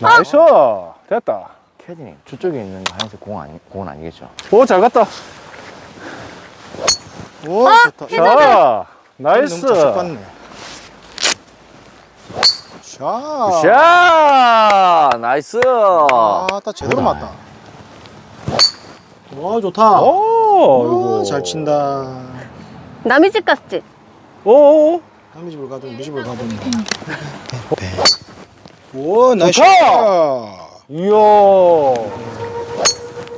nice. 됐다. 캐디님 저쪽에 있는 거 하얀색 공 아니 공은 아니겠죠? 오 잘 갔다. 오 아, 좋다. 자 nice. shot 샤 nice. 아 딱 제대로 맞다. 와 좋다. 오 오, 잘 친다. 남의 집 갔지? 오 남의 집을 가든 우리 집을 가든 오 nice. shot. 이야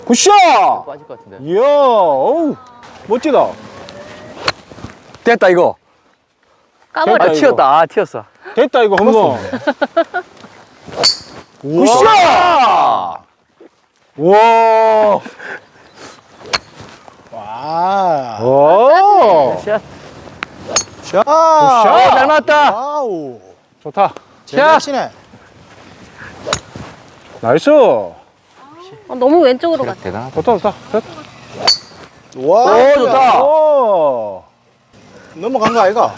good shot 빠질 것 같은데. 이야 어우 멋지다 됐다 이거. 까버려. 아. 튀었다. 아 튀었어. 됐다 이거 한번 good shot 와와 오, shot. shot. good shot. 잘 맞다. 와우 좋다 잘 치네 nice! 어, 너무 왼쪽으로 갔다. 대단하다. 좋다 좋다 와 오, 좋다. 오. 넘어간 거 아이가?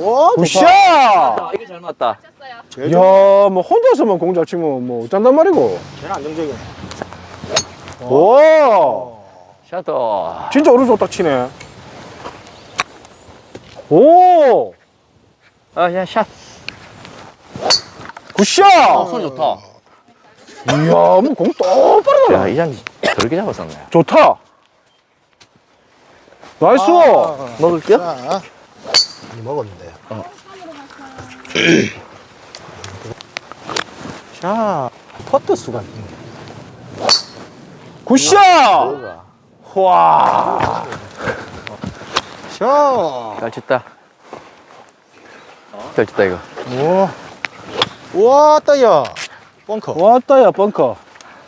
와 good shot! 아, 이게 잘 맞다. 제일 이야 뭐 혼자서만 공 잘 치면 뭐 어쩐단 말이고. 제일 안정적이네 오! shot도. 진짜 오른쪽 딱 치네. 오! 아, 야, shot. good shot 어, 소리 좋다. 이야 뭐 공 똑바로 야, 이 잔디 저렇게 잡았었네. 좋다 nice 아, 먹을게요? 자, 많이 먹었는데 자 퍼트 수가 있네 good shot 와자잘 쳤다. 잘 쳤다, 이거. 오. 우 와 따야. 벙커. 왔다 야 벙커.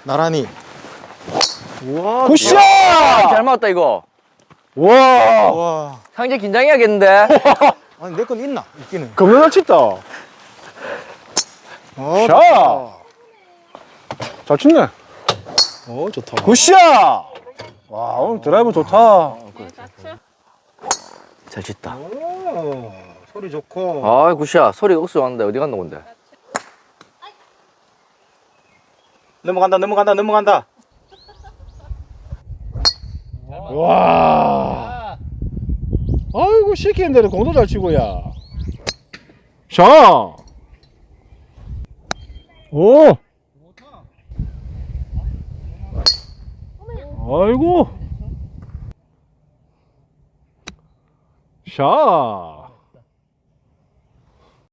나란히. 우와 good shot! 잘 맞았다, 이거. 와. 와. 상재 긴장해야겠는데. 아니 내 건 있나? 있기는. 겁나 잘 어, 샷. 좋다. 잘 쳤네. 어 좋다. good shot! 와 오늘 드라이브 좋다. 잘 쳤다. 오, 소리 좋고. 아, good shot. 소리 억수 왔는데 어디 갔나 본데. 넘어간다 넘어간다 넘어간다 와 아이고 시키는 대로 공도 잘 치고 야 자. 오. 아이고. 샷.